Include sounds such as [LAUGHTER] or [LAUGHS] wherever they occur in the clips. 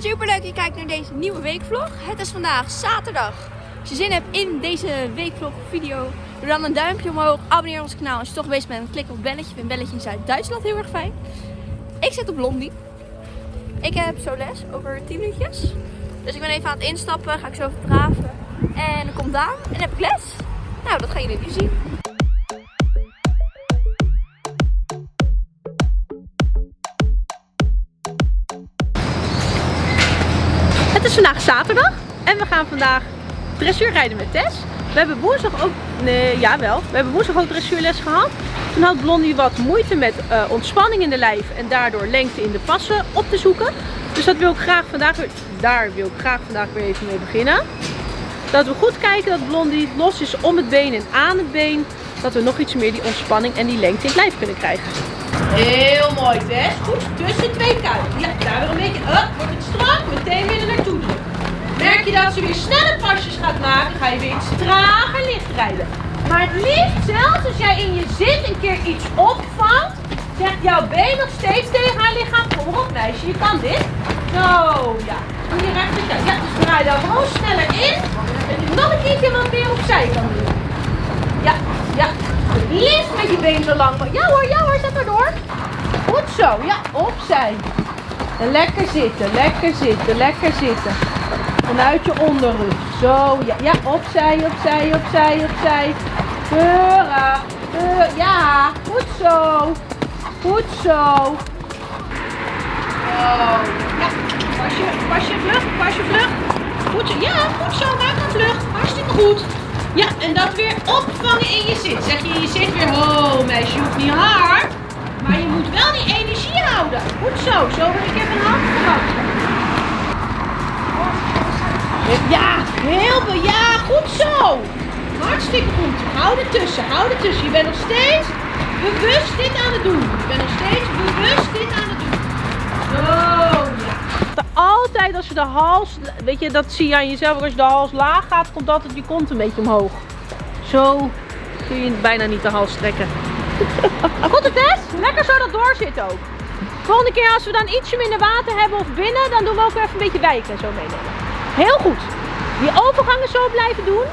Super leuk je kijkt naar deze nieuwe weekvlog. Het is vandaag zaterdag. Als je zin hebt in deze weekvlog video, doe dan een duimpje omhoog. Abonneer ons kanaal. Als je toch bezig bent, klik op het belletje. Ik vind belletje in Zuid-Duitsland heel erg fijn. Ik zit op Blondie. Ik heb zo les over 10 minuutjes. Dus ik ben even aan het instappen. Ga ik zo even draven. En dan komt Daan en heb ik les. Nou, dat gaan jullie nu zien. Is vandaag zaterdag en we gaan vandaag dressuur rijden met Tess. We hebben woensdag ook, nee, jawel, we hebben woensdag ook dressuurles gehad. Toen had Blondie wat moeite met uh, ontspanning in de lijf en daardoor lengte in de passen op te zoeken. Dus dat wil ik graag vandaag weer, daar wil ik graag vandaag weer even mee beginnen. Dat we goed kijken dat Blondie los is om het been en aan het been. Dat we nog iets meer die ontspanning en die lengte in het lijf kunnen krijgen. Heel mooi Tess. Goed, tussen twee kuiten. Ja, daar weer een beetje, up, wordt het strak, meteen weer er naartoe drukken. Merk je weer snelle pasjes gaat maken, ga je weer iets trager licht rijden. Maar het liefst, zelfs als jij in je zit een keer iets opvangt, zegt jouw been nog steeds tegen haar lichaam, kom op meisje, je kan dit. Zo, ja. Doe je rechterkant. Ja, dus draai daar gewoon sneller in. En je nog een keertje wat meer opzij kan doen. Ja, ja. Liefst met je been zo lang. Ja hoor, ja hoor, zet erdoor. Goed zo, ja, opzij. En lekker zitten, lekker zitten, lekker zitten. Vanuit je onderrug. Zo, ja, ja, opzij, opzij, opzij, opzij. Keurig. Ja, goed zo. Goed zo. Pas je, pas je vlucht, pas je vlucht. Goed zo. Ja, goed zo. Maak een vlucht. Hartstikke goed. Ja, en dat weer opvangen in je zit. Zeg je je zit weer, oh meisje, je hoeft niet hard. Maar je moet wel die energie houden. Goed zo. Zo ik even een hand gehad. Ja, Ja, goed zo. Hartstikke goed. Hou er tussen, hou er tussen. Je bent nog steeds bewust dit aan het doen. Je bent nog steeds bewust dit aan het doen. Zo, ja. Altijd als je de hals, weet je, dat zie je aan jezelf. Als je de hals laag gaat, komt altijd je kont een beetje omhoog. Zo kun je bijna niet de hals trekken. [LAUGHS] Goed het Tess? Lekker zo dat doorzit ook. Volgende keer als we dan ietsje minder water hebben of binnen, dan doen we ook even een beetje wijken en zo meenemen. Heel goed. Die overgangen zo blijven doen.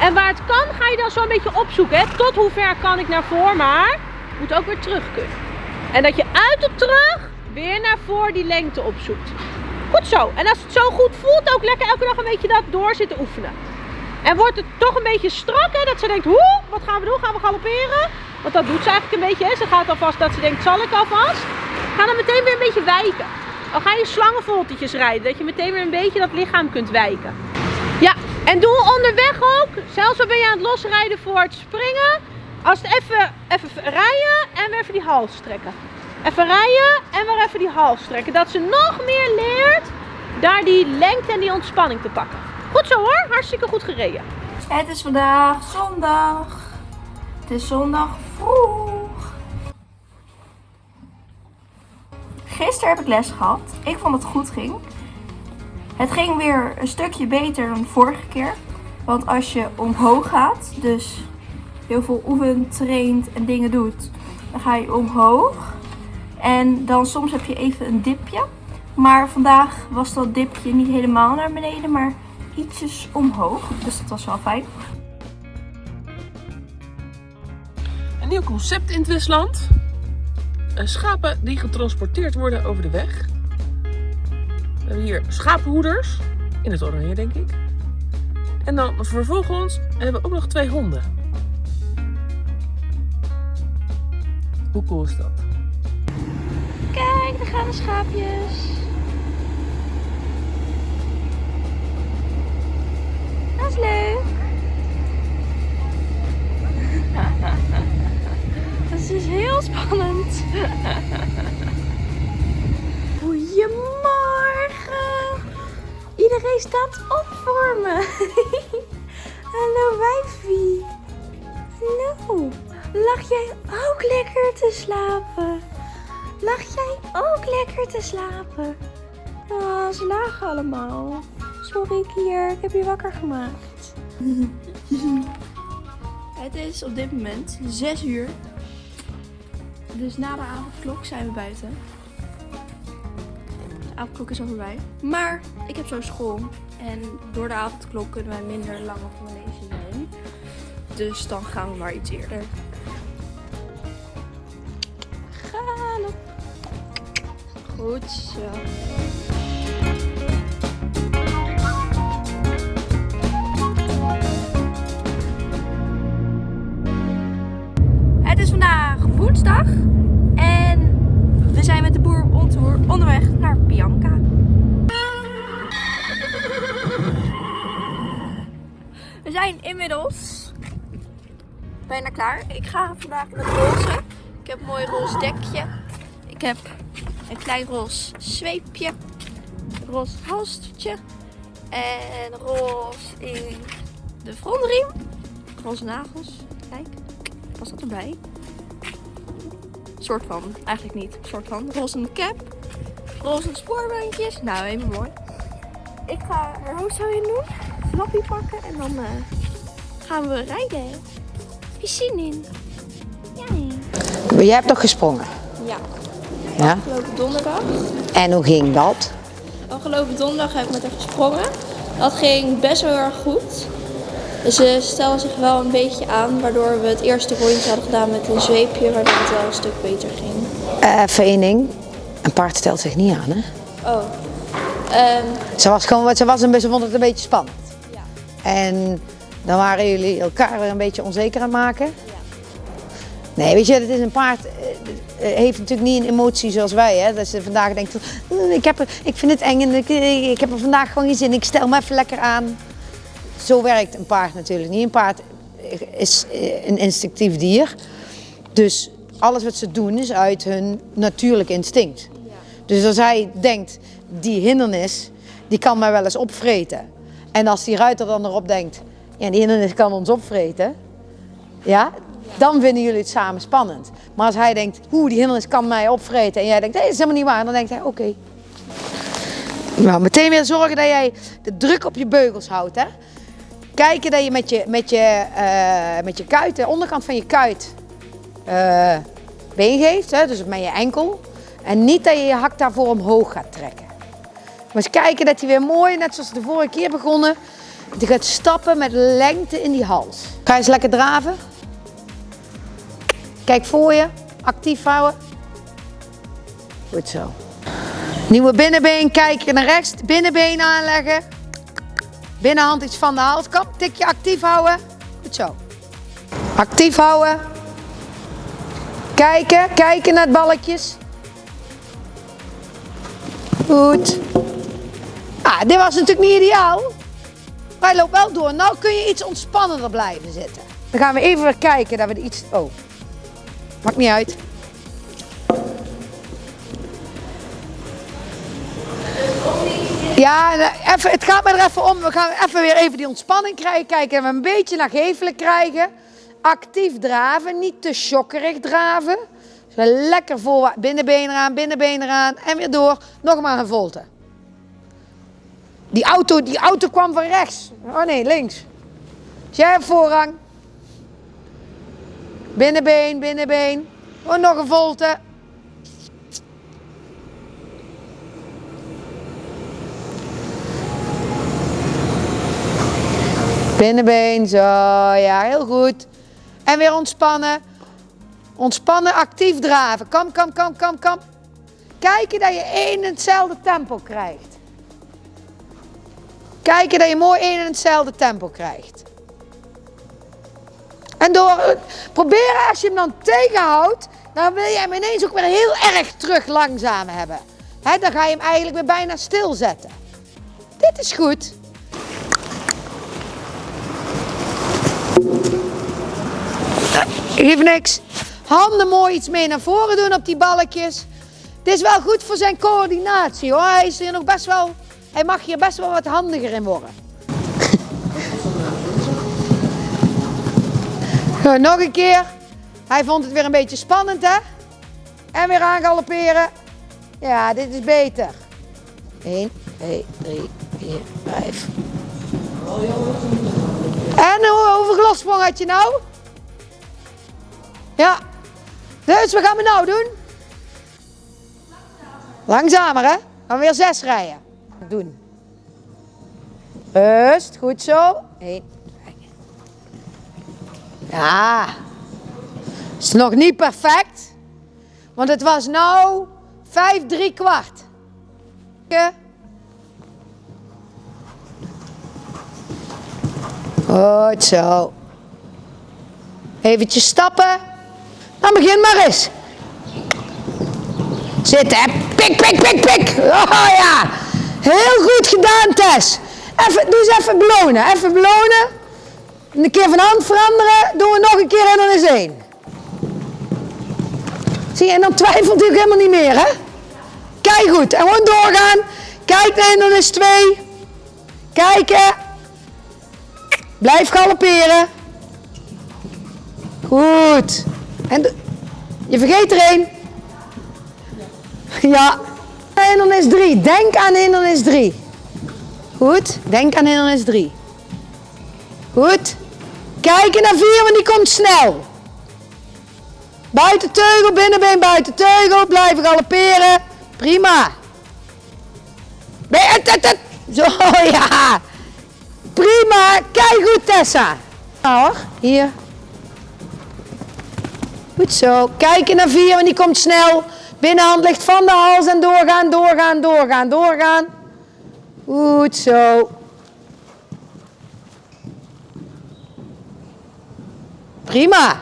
En waar het kan, ga je dan zo een beetje opzoeken. Hè? Tot hoe ver kan ik naar voor, maar moet ook weer terug kunnen. En dat je uit op terug weer naar voor die lengte opzoekt. Goed zo. En als het zo goed voelt, ook lekker elke dag een beetje dat door zitten oefenen. En wordt het toch een beetje strak, hè? dat ze denkt, hoe, wat gaan we doen? Gaan we galopperen? Want dat doet ze eigenlijk een beetje. Hè? Ze gaat alvast dat ze denkt, zal ik alvast? Ga dan meteen weer een beetje wijken. Dan ga je slangenvoltetjes rijden, dat je meteen weer een beetje dat lichaam kunt wijken. Ja, en doe onderweg ook, zelfs al ben je aan het losrijden voor het springen, als het even, even rijden en weer even die hals trekken. Even rijden en weer even die hals trekken. Dat ze nog meer leert daar die lengte en die ontspanning te pakken. Goed zo hoor, hartstikke goed gereden. Het is vandaag zondag. Het is zondag vroeg. Gisteren heb ik les gehad. Ik vond dat het goed ging. Het ging weer een stukje beter dan vorige keer. Want als je omhoog gaat, dus heel veel oefent, traint en dingen doet, dan ga je omhoog. En dan soms heb je even een dipje. Maar vandaag was dat dipje niet helemaal naar beneden, maar ietsjes omhoog. Dus dat was wel fijn. Een nieuw concept in het Westland. Schapen die getransporteerd worden over de weg. We hebben hier schapenhoeders. In het oranje, denk ik. En dan vervolgens hebben we ook nog twee honden. Hoe cool is dat? Kijk, daar gaan de schaapjes. Dat is leuk. [LAUGHS] Dat is dus heel spannend. [LAUGHS] Iedereen staat op voor me. [LAUGHS] Hallo wijfie. Hallo. Lag jij ook lekker te slapen? Lag jij ook lekker te slapen? Oh, ze lagen allemaal. Sorry Kier, ik heb je wakker gemaakt. [LAUGHS] Het is op dit moment 6 uur. Dus na de avondklok zijn we buiten. Avondklok is al voorbij. Maar ik heb zo school. En door de avondklok kunnen wij minder lang op lezen zijn. Dus dan gaan we maar iets eerder. Galop. Goed zo. Het is vandaag woensdag zijn met de boer on tour onderweg naar Bianca. We zijn inmiddels bijna klaar. Ik ga vandaag het roze. Ik heb een mooi roze dekje. Ik heb een klein roze zweepje. Roze halstertje. En roze in de frontriem. Roze nagels. Kijk, was dat erbij? Soort van, eigenlijk niet. Soort van. Roze cap. Roze spoorbandjes. Nou, even mooi. Ik ga er hoofdstel in doen. Flappie pakken en dan eh, gaan we rijden. Piscine in. Ja. Jij hebt toch gesprongen? Ja. Ja. Afgelopen donderdag. En hoe ging dat? Afgelopen donderdag heb ik met haar gesprongen. Dat ging best wel heel erg goed. Ze stelde zich wel een beetje aan, waardoor we het eerste rondje hadden gedaan met een zweepje, waardoor het wel een stuk beter ging. Ding. Een paard stelt zich niet aan, hè? Oh. Ehm, Ze was gewoon, ze was een beetje, ze vond het een beetje spannend. ja. En dan waren jullie elkaar weer een beetje onzeker aan het maken. Nee, weet je, het is een paard. eh, eh, heeft natuurlijk niet een emotie zoals wij, hè? Dat ze vandaag denkt, "Mm, ik, heb er, ik vind het eng en ik, ik heb er vandaag gewoon geen zin. Ik stel me even lekker aan. Zo werkt een paard natuurlijk niet. Een paard is een instinctief dier. Dus alles wat ze doen is uit hun natuurlijk instinct. Dus als hij denkt, die hindernis, die kan mij wel eens opvreten. En als die ruiter dan erop denkt, ja, die hindernis kan ons opvreten. Ja, dan vinden jullie het samen spannend. Maar als hij denkt, hoe die hindernis kan mij opvreten. En jij denkt, nee, dat is helemaal niet waar. Dan denkt hij, oké. Nou, meteen weer zorgen dat jij de druk op je beugels houdt. Hè? Kijken dat je met je, met je, eh, met je kuit, de onderkant van je kuit, eh, been geeft. Hè? Dus met je enkel. En niet dat je je hak daarvoor omhoog gaat trekken. Maar eens kijken dat hij weer mooi, net zoals de vorige keer begonnen, die gaat stappen met lengte in die hals. Ga eens lekker draven. Kijk voor je, actief houden. Goed zo. Nieuwe binnenbeen, kijk je naar rechts, binnenbeen aanleggen. Binnenhand iets van de halskap, tikje actief houden. Goed zo. Actief houden. Kijken, kijken naar het balletjes. Goed. Ah, dit was natuurlijk niet ideaal. Maar hij loopt wel door. Nou kun je iets ontspannender blijven zitten. Dan gaan we even kijken dat we iets... Oh. Maakt niet uit. Ja, eh, even, het gaat me er even om. We gaan even weer even die ontspanning krijgen. Kijken, we een beetje naar gevelen krijgen. Actief draven, niet te shokkerig draven. Dus lekker voor binnenbeen eraan, binnenbeen eraan en weer door. Nog maar een volte. Die auto, die auto kwam van rechts. Oh nee, links. Dus jij voorrang. Binnenbeen, binnenbeen. Oh, nog een volte. Binnenbeen, zo. Ja, heel goed. En weer ontspannen. Ontspannen, actief draven. Kom, kom, kom, kom, kom. Kijken dat je één en hetzelfde tempo krijgt. Kijken dat je mooi één en hetzelfde tempo krijgt. En door proberen als je hem dan tegenhoudt, dan wil je hem ineens ook weer heel erg terug langzaam hebben. Hè, dan ga je hem eigenlijk weer bijna stilzetten. Dit is goed. Geef niks. Handen mooi iets mee naar voren doen op die balkjes. Dit is wel goed voor zijn coördinatie hoor. Hij is hier nog best wel. Hij mag hier best wel wat handiger in worden. Goed, [LAUGHS] nog een keer. Hij vond het weer een beetje spannend hè. En weer aan galopperen. Ja, dit is beter. 1, 2, 3, 4, 5. En hoe- hoeveel lossprong had je nou? Ja. Dus wat gaan we nou doen? Langzamer hè? Dan weer zes rijden. Doen. Rust, goed zo. Eén. Ja. Is nog niet perfect. Want het was nou vijf, drie kwart. Goed zo. Eventjes stappen. Dan begin maar eens. Zitten, pik, pik, pik, pik. Oh ja, heel goed gedaan Tess. Even, doe eens even belonen, even belonen. Een keer van hand veranderen, doen we nog een keer en dan is één. Zie je, en dan twijfelt hij ook helemaal niet meer, hè? Kijk goed, en gewoon doorgaan. Kijk en dan is twee. Kijken. Blijf galopperen. Goed. En je vergeet er één. Ja. Hindernis 3. Denk aan hindernis 3. Goed. Denk aan hindernis 3. Goed. Kijken naar 4, want die komt snel. Buiten teugel, binnenbeen, buiten teugel. Blijven galopperen. Prima. Zo, [LAUGHS] ja. Prima. Kijk goed, Tessa. Nou hoor, hier. Goed zo. Kijken naar 4, want die komt snel. Binnenhand ligt van de hals en doorgaan, doorgaan, doorgaan, doorgaan. Goed zo. Prima.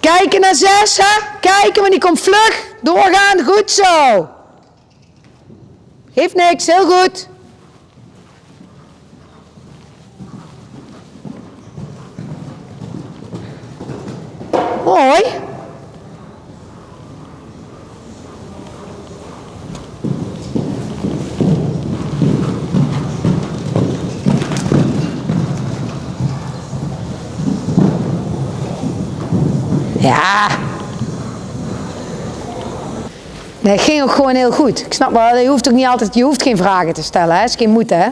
Kijken naar 6, hè? Kijken, want die komt vlug. Doorgaan, goed zo. Geeft niks, heel goed. Mooi. Ja. Nee, ging ook gewoon heel goed. Ik snap wel, je hoeft ook niet altijd, je hoeft geen vragen te stellen, hè? Is geen moeten, hè?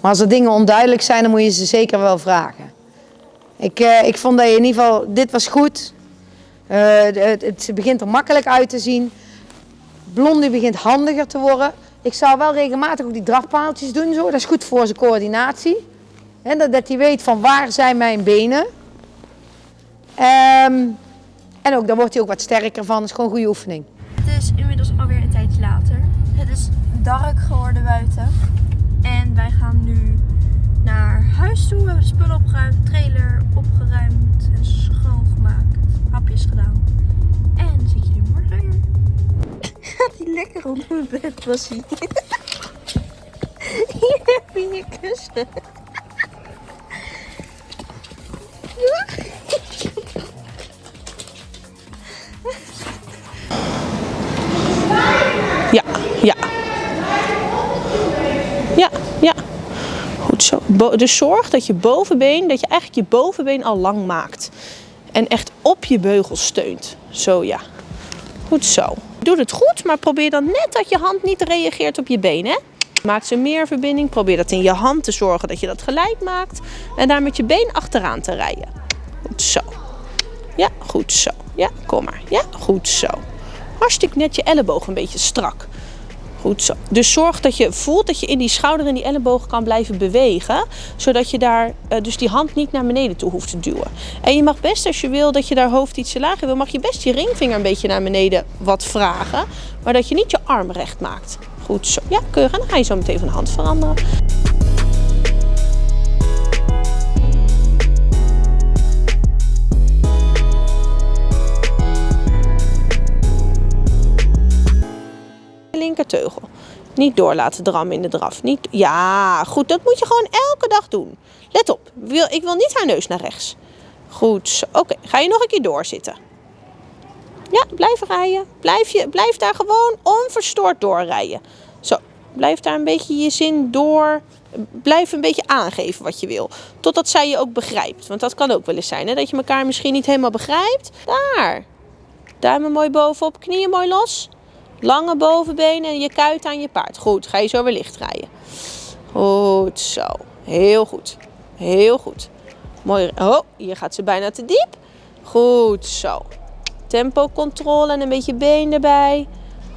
Maar als er dingen onduidelijk zijn, dan moet je ze zeker wel vragen. Ik, eh, ik vond dat je in ieder geval, dit was goed. Eh, het, het begint er makkelijk uit te zien. Blondie begint handiger te worden. Ik zou wel regelmatig ook die drafpaaltjes doen, zo. dat is goed voor zijn coördinatie. Hè, dat, dat hij weet van waar zijn mijn benen. Ehm, en ook, daar wordt hij ook wat sterker van. Dat is gewoon een goede oefening. Het is inmiddels alweer een tijdje later. Het is dark geworden buiten. En wij gaan nu naar huis toe. We hebben spullen opgeruimd, trailer opgeruimd en schoongemaakt. Hapjes gedaan. En dan zit je er morgen weer. Gaat hij lekker onder mijn bed, was hij. Hier heb je je kussen. Ja, ja. Ja, ja. Goed zo. Bo- dus zorg dat je bovenbeen, dat je eigenlijk je bovenbeen al lang maakt. En echt je beugel steunt. Zo ja. Goed zo. Doe het goed, maar probeer dan net dat je hand niet reageert op je been. Hè? Maak ze meer verbinding. Probeer dat in je hand te zorgen dat je dat gelijk maakt. En daar met je been achteraan te rijden. Goed zo. Ja, goed zo. Ja, kom maar. Ja, goed zo. Hartstikke net je elleboog een beetje strak. Goed. Dus zorg dat je voelt dat je in die schouder en die elleboog kan blijven bewegen. Zodat je daar eh, dus die hand niet naar beneden toe hoeft te duwen. En je mag best als je wil dat je daar hoofd ietsje lager wil, mag je best je ringvinger een beetje naar beneden wat vragen. Maar dat je niet je arm recht maakt. Goed zo. Ja, keurig. En dan ga je zo meteen van de hand veranderen. Linkerteugel. Niet door laten drammen in de draf. Niet, ja, goed. Dat moet je gewoon elke dag doen. Let op. Ik wil niet haar neus naar rechts. Goed. Oké, ga je nog een keer doorzitten. Ja, blijf rijden. Blijf, je, blijf daar gewoon onverstoord doorrijden. Zo, blijf daar een beetje je zin door. Blijf een beetje aangeven wat je wil. Totdat zij je ook begrijpt. Want dat kan ook wel eens zijn, hè? dat je elkaar misschien niet helemaal begrijpt. Daar. Duimen mooi bovenop, knieën mooi los. Lange bovenbenen en je kuit aan je paard. Goed, ga je zo weer licht rijden. Goed zo. Heel goed. Heel goed. Mooi. Oh, hier gaat ze bijna te diep. Goed zo. Tempocontrole en een beetje been erbij.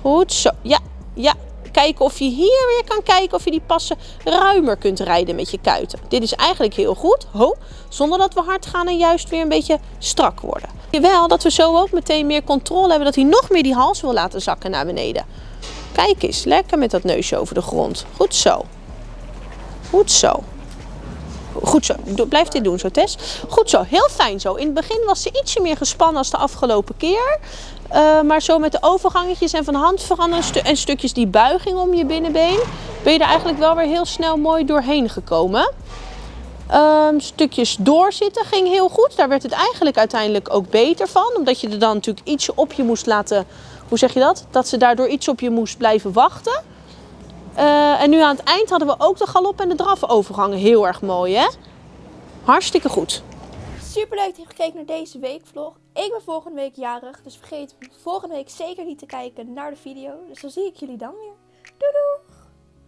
Goed zo. Ja, ja. Kijken of je hier weer kan kijken of je die passen ruimer kunt rijden met je kuiten. Dit is eigenlijk heel goed. Ho, zonder dat we hard gaan en juist weer een beetje strak worden. Wel dat we zo ook meteen meer controle hebben dat hij nog meer die hals wil laten zakken naar beneden. Kijk eens, lekker met dat neusje over de grond. Goed zo. Goed zo. Goed zo. Blijf dit doen zo, Tess. Goed zo. Heel fijn zo. In het begin was ze ietsje meer gespannen als de afgelopen keer. Eh, maar zo met de overgangetjes en van hand veranderen en stukjes die buiging om je binnenbeen... ben je er eigenlijk wel weer heel snel mooi doorheen gekomen. Ehm, stukjes doorzitten ging heel goed. Daar werd het eigenlijk uiteindelijk ook beter van. Omdat je er dan natuurlijk ietsje op je moest laten... Hoe zeg je dat? Dat ze daardoor iets op je moest blijven wachten. Eh, en nu aan het eind hadden we ook de galop en de draf overgangen. Heel erg mooi, hè? Hartstikke goed. Super leuk dat je hebt gekeken naar deze weekvlog. Ik ben volgende week jarig, dus vergeet volgende week zeker niet te kijken naar de video. Dus dan zie ik jullie dan weer. Doei doei!